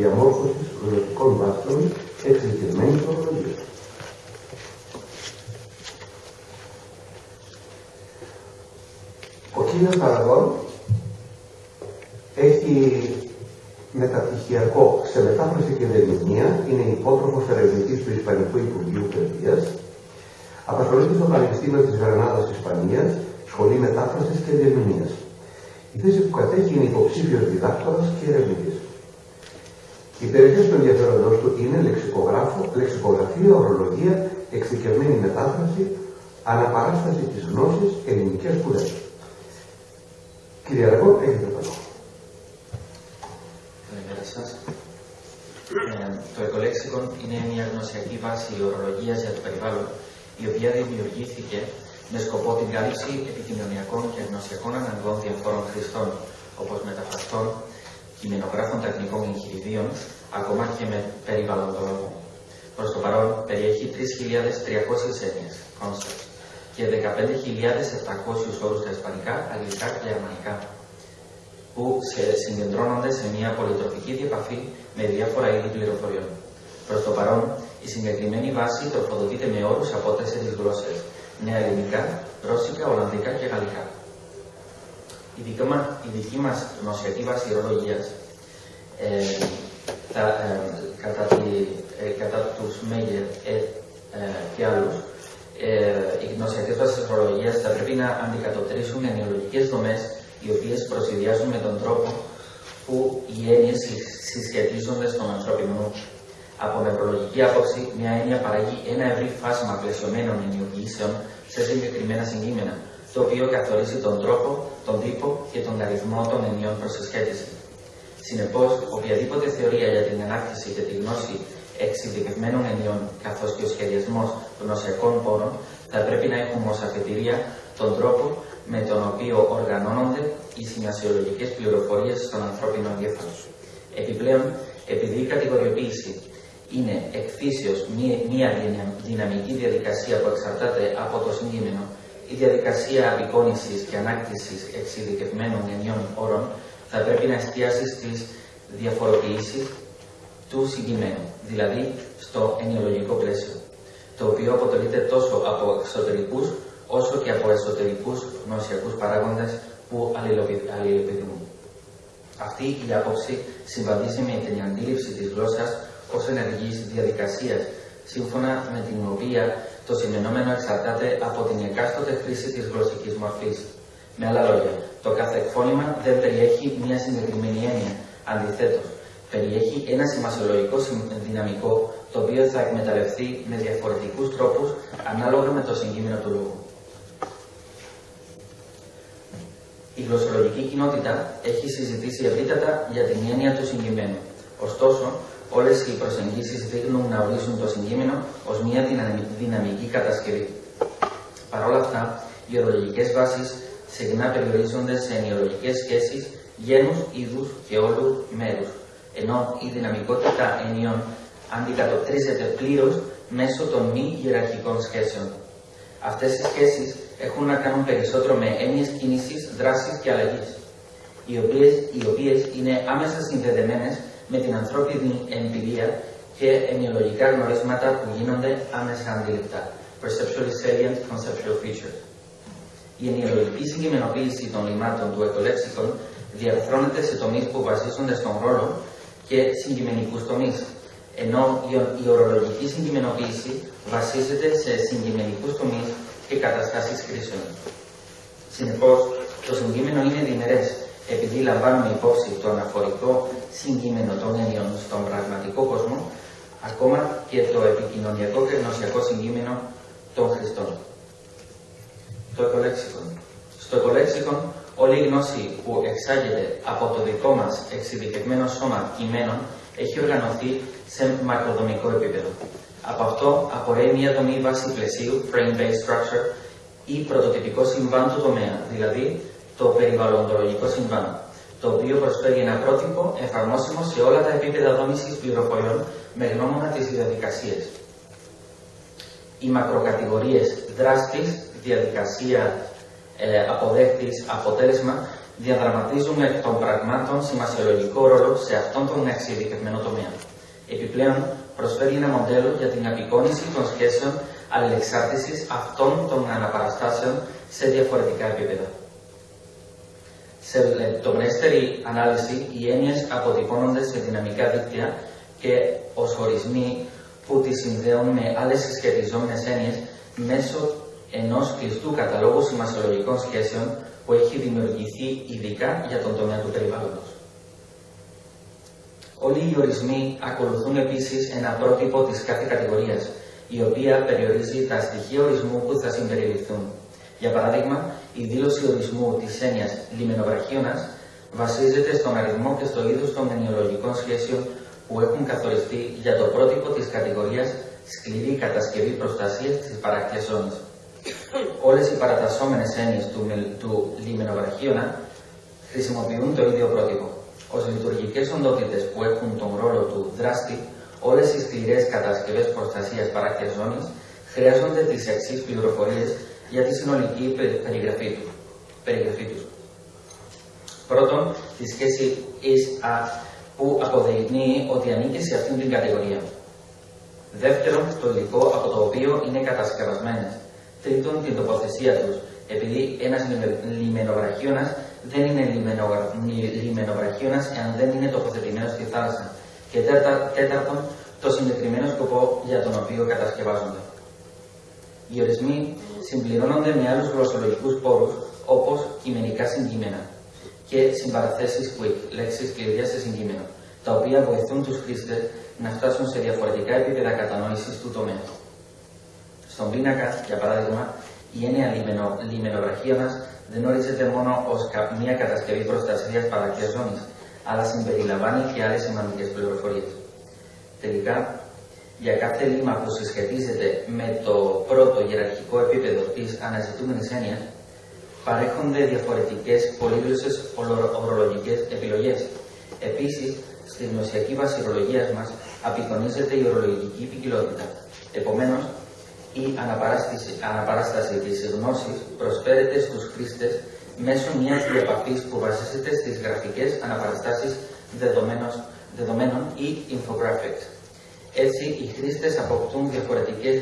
διαμόρφωσης προοδευτικών βάσεων εξειδικευμένης ορολογίας. Ο κύριος Αραγών έχει μεταπτυχιακό σε μετάφραση και διερμηνία, είναι υπότροφος ερευνητής του Ισπανικού Υπουργείου Παιδείας, απασχολείται στο Πανεπιστήμιο της Γρανάδας Ισπανίας, σχολή μετάφρασης και διερμηνίας. Η θέση που κατέχει είναι υποψήφιος διδάκτορας και ερευνητής. Οι περιοχές του ενδιαφέροντος του είναι λεξικογράφο, λεξικογραφία, ορολογία, εξειδικευμένη μετάφραση, αναπαράσταση της γνώσης, ελληνικές σπουδές. Κύριε Αργό, έχετε το λόγο. Καλημέρα σας. Ε, το οικολέξικον είναι μια γνωσιακή βάση ορολογίας για το περιβάλλον, η οποία δημιουργήθηκε με σκοπό την κάλυψη επικοινωνιακών και γνωσιακών αναγκών διαφόρων χρηστών, όπως μεταφραστών, κειμενογράφων τεχνικών εγχειριδίων, ακόμα και με περιβαλλοντολόγων. Προς το παρόν περιέχει 3.300 έννοιες, concepts, και 15.700 όρους στα ισπανικά, αγγλικά και γερμανικά, που σε συγκεντρώνονται σε μια πολυτροφική διαπαφή με διάφορα είδη πληροφοριών. Προς το παρόν, η συγκεκριμένη βάση τροφοδοτείται με όρους από τέσσερις γλώσσες: νέα ελληνικά, ρώσικα, ολλανδικά και γαλλικά. Η δική, μας, η δική μας γνωσιακή βάση ορολογίας ε, ε, κατά, τη, ε, κατά τους Μέγερ ε, και άλλους ε, οι γνωσιακέ βάσεις ορολογία θα πρέπει να αντικατοπτρίσουν ενοιολογικές δομές οι οποίες προσυδειάζουν με τον τρόπο που οι έννοιες συσχετίζονται στον ανθρώπινο νου. Από νευρολογική άποψη, μια έννοια παράγει ένα ευρύ φάσμα πλαισιωμένων ενοιοποιήσεων σε συγκεκριμένα συγκείμενα, το οποίο καθορίζει τον τρόπο, τον τύπο και τον αριθμό των ενιών προς συσχέτιση. Συνεπώς, οποιαδήποτε θεωρία για την ανάκτηση και τη γνώση εξειδικευμένων ενιών, καθώς και ο σχεδιασμός γνωσιακών πόρων, θα πρέπει να έχουμε ως αφετηρία τον τρόπο με τον οποίο οργανώνονται οι σημασιολογικές πληροφορίες στον ανθρώπινο εγκέφαλο. Επιπλέον, επειδή η κατηγοριοποίηση είναι εκφύσεως μία δυναμική διαδικασία που εξαρτάται από το συγκείμενο, η διαδικασία απεικόνησης και ανάκτησης εξειδικευμένων ενιών όρων θα πρέπει να εστιάσει στις διαφοροποιήσεις του συγκειμένου, δηλαδή στο ενοιολογικό πλαίσιο, το οποίο αποτελείται τόσο από εξωτερικούς όσο και από εσωτερικούς γνωσιακούς παράγοντες που αλληλεπιδημούν. Αυτή η άποψη συμβαδίζει με την αντίληψη της γλώσσας ως ενεργής διαδικασίας, σύμφωνα με την οποία το σημενόμενο εξαρτάται από την εκάστοτε χρήση της γλωσσικής μορφής. Με άλλα λόγια, το κάθε εκφώνημα δεν περιέχει μια συγκεκριμένη έννοια. Αντιθέτως, περιέχει ένα σημασιολογικό δυναμικό το οποίο θα εκμεταλλευτεί με διαφορετικούς τρόπους ανάλογα με το συγκείμενο του λόγου. Η γλωσσολογική κοινότητα έχει συζητήσει ευρύτατα για την έννοια του συγκειμένου. Ωστόσο, όλες οι προσεγγίσεις δείχνουν να ορίζουν το συγκείμενο ως μια δυναμική κατασκευή. Παρ' όλα αυτά, οι ορολογικές βάσεις συχνά περιορίζονται σε ενοιολογικές σχέσεις γένους, είδους και όλου μέρους ενώ η δυναμικότητα ενιών αντικατοπτρίζεται πλήρως μέσω των μη ιεραρχικών σχέσεων. Αυτές οι σχέσεις έχουν να κάνουν περισσότερο με έννοιες κίνηση, δράση και αλλαγή, οι οποίες είναι άμεσα συνδεδεμένες με την ανθρώπινη εμπειρία και ενοιολογικά γνωρίσματα που γίνονται άμεσα αντιληπτά. Perceptually salient conceptual features. Η ενοιολογική συγκεκριμενοποίηση των λιμάτων του εκολέξικων διαρθρώνεται σε τομείς που βασίζονται στον ρόλο και συγκειμενικούς τομείς. Ενώ η ορολογική συγκειμενοποίηση βασίζεται σε συγκειμενικούς τομείς και καταστάσεις κρίσεων. Συνεπώς, το συγκείμενο είναι διμερές, επειδή λαμβάνουμε υπόψη το αναφορικό συγκείμενο των έννοιων στον πραγματικό κόσμο, ακόμα και το επικοινωνιακό και γνωσιακό συγκείμενο των Χριστών. Το εκολέξικον. Στο εκολέξικον Όλη η γνώση που εξάγεται από το δικό μας εξειδικευμένο σώμα κειμένων έχει οργανωθεί σε μακροδομικό επίπεδο. Από αυτό απορρέει μια δομή βάση πλαισίου, frame-based structure, ή πρωτοτυπικό συμβάν του τομέα, δηλαδή το περιβαλλοντολογικό συμβάν, το οποίο προσφέρει ένα πρότυπο εφαρμόσιμο σε όλα τα επίπεδα δόμησης πληροφοριών με γνώμονα τις διαδικασίες. Οι μακροκατηγορίες δράστης, διαδικασία ε, αποτέλεσμα διαδραματίζουν εκ των πραγμάτων σημασιολογικό ρόλο σε αυτόν τον εξειδικευμένο τομέα. Επιπλέον, προσφέρει ένα μοντέλο για την απεικόνηση των σχέσεων αλληλεξάρτησης αυτών των αναπαραστάσεων σε διαφορετικά επίπεδα. Σε λεπτομερέστερη ανάλυση, οι έννοιες αποτυπώνονται σε δυναμικά δίκτυα και ως ορισμοί που τις συνδέουν με άλλες συσχετιζόμενες έννοιες μέσω ενός κλειστού καταλόγου σημασιολογικών σχέσεων που έχει δημιουργηθεί ειδικά για τον τομέα του περιβάλλοντος. Όλοι οι ορισμοί ακολουθούν επίσης ένα πρότυπο της κάθε κατηγορίας, η οποία περιορίζει τα στοιχεία ορισμού που θα συμπεριληφθούν. Για παράδειγμα, η δήλωση ορισμού της έννοιας λιμενοβραχίωνας βασίζεται στον αριθμό και στο είδος των ενοιολογικών σχέσεων που έχουν καθοριστεί για το πρότυπο της κατηγορίας σκληρή κατασκευή προστασίας της παράκτιας ζώνης. Όλες οι παρατασσόμενες έννοιες του, του λιμενοβραχίωνα χρησιμοποιούν το ίδιο πρότυπο. Ω λειτουργικές οντότητες που έχουν τον ρόλο του δράστη, όλες οι σκληρές κατασκευές προστασίας παράκτια ζώνη χρειάζονται τις εξής πληροφορίες για τη συνολική περιγραφή του. Περιγραφή τους. Πρώτον, τη σχέση is-a που αποδεικνύει ότι ανήκει σε αυτήν την κατηγορία. Δεύτερον, το υλικό από το οποίο είναι κατασκευασμένες. Τρίτον, την τοποθεσία τους, επειδή ένας λιμενοβραχίωνα δεν είναι λιμενοβραχίωνα εάν δεν είναι τοποθετημένος στη θάλασσα. Και τέταρτον, το συγκεκριμένο σκοπό για τον οποίο κατασκευάζονται. Οι ορισμοί συμπληρώνονται με άλλους γλωσσολογικούς πόρους, όπως κειμενικά συγκείμενα και συμπαραθέσεις quick, λέξεις κλειδιά σε συγκείμενο, τα οποία βοηθούν τους χρήστες να φτάσουν σε διαφορετικά επίπεδα κατανόησης του τομέα. Στον πίνακα, για παράδειγμα, η έννοια λιμενοβραχίωνα δεν ορίζεται μόνο ως μια κατασκευή προστασίας παρακτία ζώνης, αλλά συμπεριλαμβάνει και άλλες σημαντικές πληροφορίες. Τελικά, για κάθε λίμα που συσχετίζεται με το πρώτο ιεραρχικό επίπεδο της αναζητούμενης έννοιας, παρέχονται διαφορετικές πολύγλωσσες ορολογικές επιλογές. Επίσης, στη γνωσιακή βάση ορολογίας μας απεικονίζεται η ορολογική ποικιλότητα. Επομένως, η αναπαράσταση της γνώσης προσφέρεται στους χρήστες μέσω μιας διαπαφής που βασίζεται στις γραφικές αναπαραστάσεις δεδομένων ή infographics. Έτσι, οι χρήστες αποκτούν διαφορετικές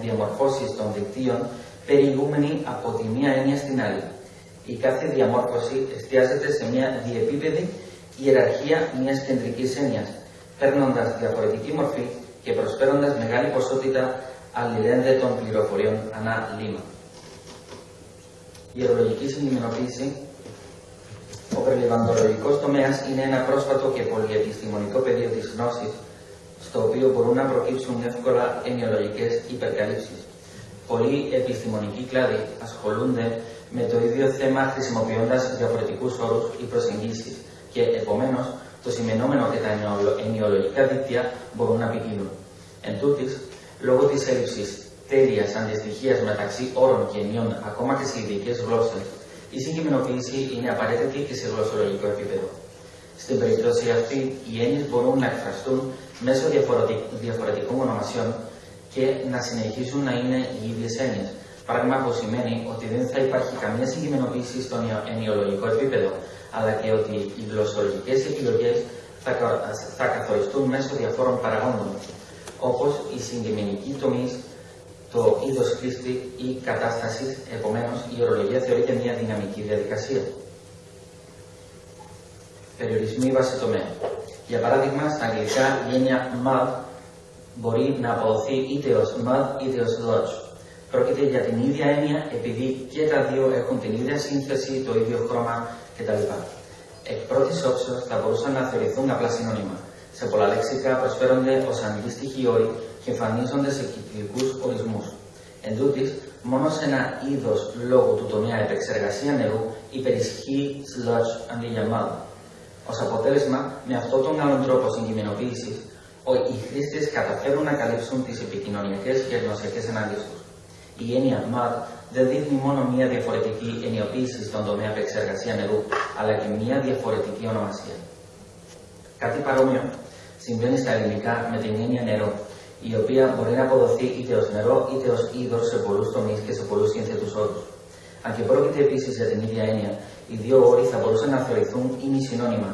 διαμορφώσεις των δικτύων περιηγούμενοι από τη μία έννοια στην άλλη. Η κάθε διαμόρφωση εστιάζεται σε μια διεπίπεδη ιεραρχία μιας κεντρικής έννοιας, παίρνοντας διαφορετική μορφή και προσφέροντας μεγάλη ποσότητα αλληλένδετων πληροφοριών ανά λίμα. Η ορολογική συγκεκριμενοποίηση ο περιβαλλοντολογικό τομέας είναι ένα πρόσφατο και πολυεπιστημονικό πεδίο της γνώσης, στο οποίο μπορούν να προκύψουν εύκολα ενοιολογικέ υπερκαλύψεις. Πολλοί επιστημονικοί κλάδοι ασχολούνται με το ίδιο θέμα χρησιμοποιώντας διαφορετικούς όρους ή προσεγγίσεις και επομένως το σημενόμενο και τα ενοιολογικά δίκτυα μπορούν να ποικίλουν. Εν τούτης, λόγω της έλλειψης τέλειας αντιστοιχίας μεταξύ όρων και ενιών ακόμα και σε ειδικές γλώσσες, η συγκεκριμενοποίηση είναι απαραίτητη και σε γλωσσολογικό επίπεδο. Στην περίπτωση αυτή, οι έννοιες μπορούν να εκφραστούν μέσω διαφορετικών ονομασιών και να συνεχίσουν να είναι οι ίδιες έννοιες. Πράγμα που σημαίνει ότι δεν θα υπάρχει καμία συγκεκριμενοποίηση στο ενοιολογικό επίπεδο, αλλά και ότι οι γλωσσολογικές επιλογές θα καθοριστούν μέσω διαφόρων παραγόντων, όπως η συγκεκριμένη τομή, το είδος χρήστη ή κατάστασης, επομένως η ορολογία θεωρείται μια δυναμική διαδικασία. Περιορισμοί βάση τομέα. Για παράδειγμα, στα αγγλικά η έννοια mud μπορεί να αποδοθεί είτε ως mud είτε ως lodge. Πρόκειται για την ίδια έννοια επειδή και τα δύο έχουν την ίδια σύνθεση, το ίδιο χρώμα κτλ. Εκ πρώτης όψεως θα μπορούσαν να θεωρηθούν απλά συνώνυμα σε πολλά λεξικά προσφέρονται ως αντίστοιχοι όροι και εμφανίζονται σε κυκλικούς ορισμούς. Εν τούτης, μόνο σε ένα είδος λόγου του τομέα επεξεργασία νερού υπερισχύει sludge αντί για mud. Ω αποτέλεσμα, με αυτόν τον άλλον τρόπο συγκειμενοποίησης, οι χρήστε καταφέρουν να καλύψουν τις επικοινωνιακές και γνωσιακές ανάγκες τους. Η έννοια MAD δεν δείχνει μόνο μία διαφορετική ενιοποίηση στον τομέα επεξεργασία νερού, αλλά και μία διαφορετική ονομασία. Κάτι παρόμοιο συμβαίνει στα ελληνικά με την έννοια νερό, η οποία μπορεί να αποδοθεί είτε ως νερό είτε ως είδο σε πολλούς τομείς και σε πολλούς σύνθετους όρους. Αν και πρόκειται επίσης για την ίδια έννοια, οι δύο όροι θα μπορούσαν να θεωρηθούν συνώνυμα,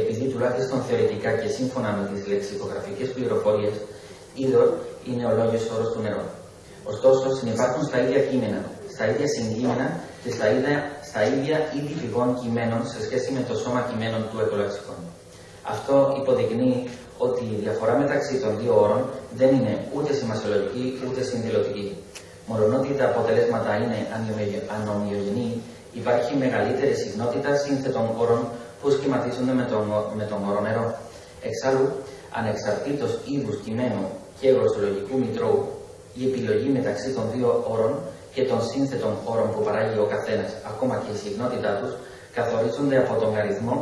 επειδή τουλάχιστον θεωρητικά και σύμφωνα με τις λεξικογραφικές πληροφορίες, είδωρ είναι ο λόγιο όρος του νερού. Ωστόσο, συνεπάρχουν στα ίδια κείμενα, στα ίδια συγκείμενα και στα ίδια, στα ίδια είδη πηγών κειμένων σε σχέση με το σώμα κειμένων του εκολαξικών. Αυτό υποδεικνύει ότι η διαφορά μεταξύ των δύο όρων δεν είναι ούτε σημασιολογική ούτε συνδηλωτική. Μόλον ότι τα αποτελέσματα είναι ανομοιογενή, υπάρχει μεγαλύτερη συχνότητα σύνθετων όρων που σχηματίζονται με τον, με τον όρο νερό. Εξάλλου, ανεξαρτήτως είδους κειμένου και γλωσσολογικού μητρώου, η επιλογή μεταξύ των δύο όρων και των σύνθετων όρων που παράγει ο καθένας, ακόμα και η συχνότητά τους, καθορίζονται από τον αριθμό,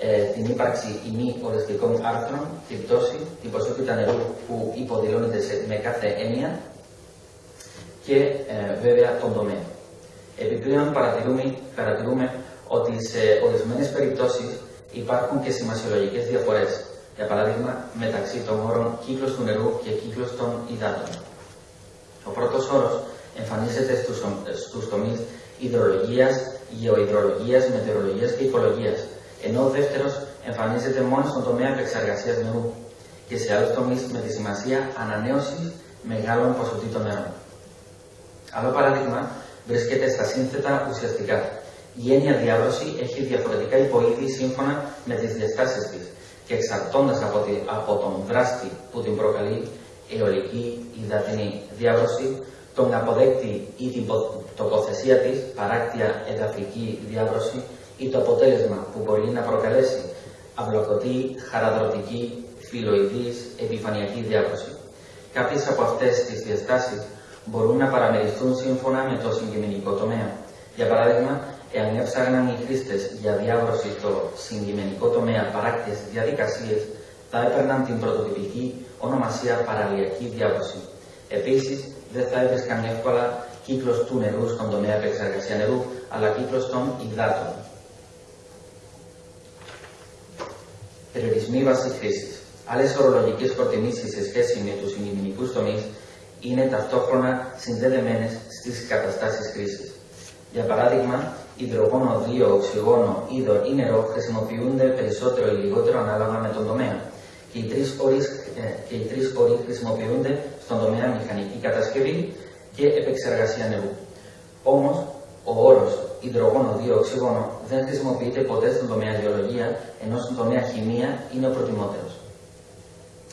ε, την ύπαρξη ή μη οριστικών άρθρων, την πτώση, την ποσότητα νερού που υποδηλώνεται σε, με κάθε έννοια και ε, βέβαια τον τομέα. Επιπλέον παρατηρούμε, παρατηρούμε ότι σε ορισμένες περιπτώσεις υπάρχουν και σημασιολογικές διαφορές. Για παράδειγμα, μεταξύ των όρων κύκλος του νερού και κύκλος των υδάτων. Ο πρώτος όρος εμφανίζεται στους, στους τομείς υδρολογίας, γεωϊδρολογίας, μετεωρολογίας και οικολογίας, ενώ ο δεύτερος εμφανίζεται μόνο στον τομέα επεξεργασίας νερού και σε άλλους τομείς με τη σημασία ανανέωσης μεγάλων ποσοτήτων νερών. Άλλο παράδειγμα βρίσκεται στα σύνθετα ουσιαστικά. Η έννοια διάβρωση έχει διαφορετικά υποείδη σύμφωνα με τις διαστάσεις της και εξαρτώντας από, από τον δράστη που την προκαλεί, αιωλική, υδατινή διάβρωση, τον αποδέκτη ή την τοποθεσία της, παράκτια εδαφική διάβρωση ή το αποτέλεσμα που μπορεί να προκαλέσει αυλοκοτή, χαραδροτική, φιλοειδής, επιφανειακή διάβρωση. Κάποιες από αυτές τις διαστάσεις μπορούν να παραμεριστούν σύμφωνα με το συγκειμενικό τομέα. Για παράδειγμα, εάν έψαγναν οι χρήστες για διάβρωση στο συγκειμενικό τομέα παράκτιες διαδικασίες, θα έπαιρναν την πρωτοτυπική ονομασία παραλιακή διάβρωση. Επίσης, δεν θα έβρισκαν εύκολα κύκλος του νερού στον τομέα επεξεργασία νερού, αλλά κύκλος των υδάτων. Περιορισμοί βάση χρήσης. Άλλες ορολογικές προτιμήσεις σε σχέση με τους συγκινητικού τομείς είναι ταυτόχρονα συνδεδεμένες στις καταστάσεις χρήση. Για παράδειγμα, υδρογόνο 2, οξυγόνο, είδο ή νερό χρησιμοποιούνται περισσότερο ή λιγότερο ανάλογα με τον τομέα. Και οι τρεις όροι, ε, όροι χρησιμοποιούνται στον τομέα μηχανική κατασκευή και επεξεργασία νερού. Όμως, ο όρος υδρογόνο 2 οξυγόνο δεν χρησιμοποιείται ποτέ στον τομέα γεωλογία, ενώ στον τομέα χημεία είναι ο προτιμότερος.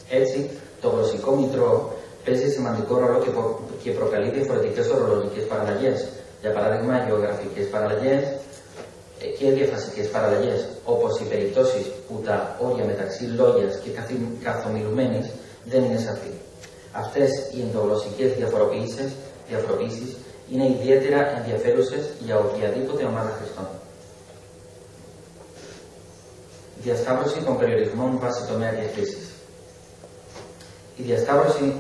Έτσι, το γλωσσικό μητρό παίζει σημαντικό ρόλο και, προ... και προκαλεί διαφορετικές ορολογικές παραλλαγές. Για παράδειγμα, γεωγραφικές παραλλαγές ε, και διαφασικέ παραλλαγές, όπως οι περιπτώσεις που τα όρια μεταξύ λόγιας και καθομιλουμένης δεν είναι σαφή. Αυτές οι ενδογλωσσικέ διαφοροποιήσει είναι ιδιαίτερα ενδιαφέρουσες για οποιαδήποτε ομάδα χρηστών. Διασταύρωση των περιορισμών βάσει τομέα και χρήση. Η διασταύρωση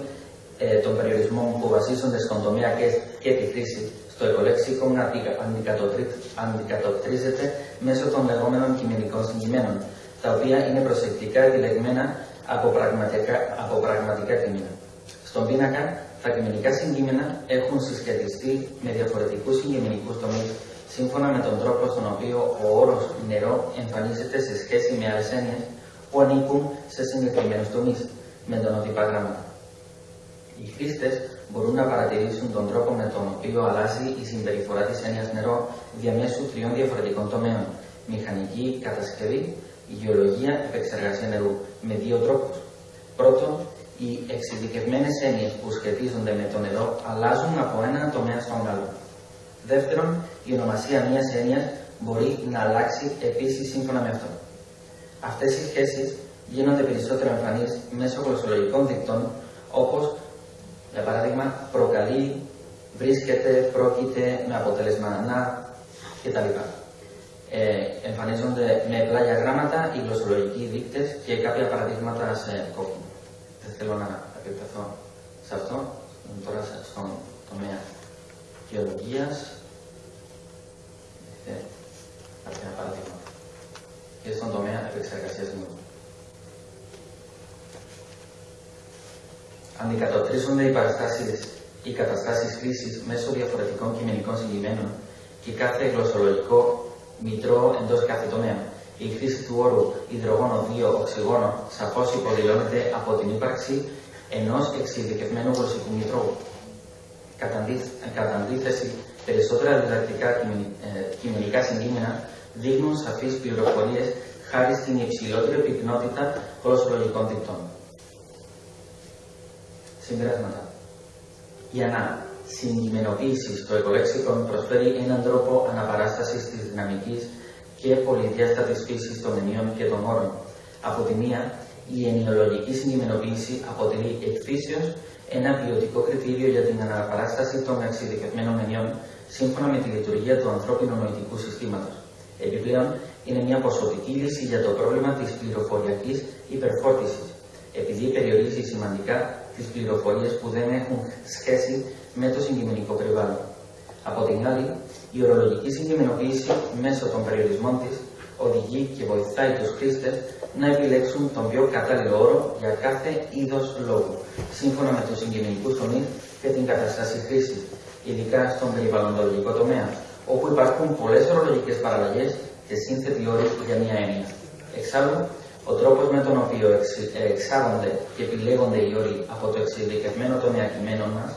ε, των περιορισμών που βασίζονται στον τομέα και, και τη χρήση στο οικολέξικο αντικατοπτρίζεται μέσω των λεγόμενων κειμενικών συγκειμένων, τα οποία είναι προσεκτικά επιλεγμένα από πραγματικά, από πραγματικά κείμενα. Στον πίνακα, τα κειμενικά συγκείμενα έχουν συσχετιστεί με διαφορετικούς συγκειμενικούς τομείς, σύμφωνα με τον τρόπο στον οποίο ο όρος νερό εμφανίζεται σε σχέση με άλλε έννοιε που ανήκουν σε συγκεκριμένους τομείς, με τον οτυπά γράμματα. Οι χρήστες μπορούν να παρατηρήσουν τον τρόπο με τον οποίο αλλάζει η συμπεριφορά της έννοιας νερό διαμέσου τριών διαφορετικών τομέων. Μηχανική κατασκευή, γεωλογία, επεξεργασία νερού. Με δύο τρόπους. Πρώτον, οι εξειδικευμένες έννοιες που σχετίζονται με το νερό αλλάζουν από ένα τομέα στον άλλο. Δεύτερον, η ονομασία μιας έννοιας μπορεί να αλλάξει επίσης σύμφωνα με αυτό. Αυτές οι σχέσεις γίνονται περισσότερο εμφανείς μέσω γλωσσολογικών δικτών, όπως για παράδειγμα, προκαλεί, βρίσκεται, πρόκειται με αποτέλεσμα να κτλ. Ε, εμφανίζονται με πλάγια γράμματα οι γλωσσολογικοί δείκτες και κάποια παραδείγματα σε κόκκινο. Δεν θέλω να επεκταθώ σε αυτό, τώρα στον τομέα γεωλογίας. Ε, κάποια παραδείγματα. Και στον τομέα επεξεργασίας νερού. Αντικατοπτρίζονται οι παραστάσεις, οι καταστάσεις χρήσης μέσω διαφορετικών κειμενικών συγκειμένων και κάθε γλωσσολογικό μητρό εντός κάθε τομέα. Η χρήση του όρου υδρογόνο 2 οξυγόνο σαφώς υποδηλώνεται από την ύπαρξη ενός εξειδικευμένου γλωσσικού μητρώου. Κατά αντίθεση, περισσότερα διδακτικά κειμενικά συγκείμενα δείχνουν σαφείς πληροφορίες χάρη στην υψηλότερη πυκνότητα γλωσσολογικών δικτών. Συμπεράσματα. Για να συγκειμενοποίηση στο οικολέξικον προσφέρει έναν τρόπο αναπαράστασης της δυναμικής και πολυδιάστατης φύσης των ενίων και των όρων. Από τη μία, η ενοιολογική συγκειμενοποίηση αποτελεί εκφύσεως ένα ποιοτικό κριτήριο για την αναπαράσταση των εξειδικευμένων ενιών σύμφωνα με τη λειτουργία του ανθρώπινου νοητικού συστήματος. Επιπλέον, είναι μια ποσοτική λύση για το πρόβλημα της πληροφοριακής υπερφόρτησης, επειδή περιορίζει σημαντικά τις πληροφορίες που δεν έχουν σχέση με το συγκειμενικό περιβάλλον. Από την άλλη, η ορολογική συγκειμενοποίηση μέσω των περιορισμών της οδηγεί και βοηθάει τους χρήστες να επιλέξουν τον πιο κατάλληλο όρο για κάθε είδος λόγου, σύμφωνα με τους συγκειμενικούς τομείς και την κατάσταση χρήσης, ειδικά στον περιβαλλοντολογικό τομέα, όπου υπάρχουν πολλές ορολογικές παραλλαγές και σύνθετοι όροι για μία έννοια. Εξάλλου, ο τρόπος με τον οποίο εξάγονται και επιλέγονται οι όροι από το εξειδικευμένο τομέα κειμένων μας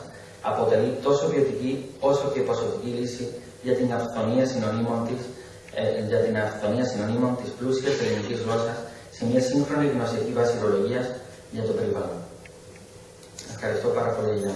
αποτελεί τόσο ποιοτική όσο και ποσοτική λύση για την αυθονία συνωνύμων της, ε, για την αυθονία συνωνύμων της πλούσιας ελληνικής γλώσσας σε μια σύγχρονη γνωσιακή βάση για το περιβάλλον. Ευχαριστώ πάρα πολύ για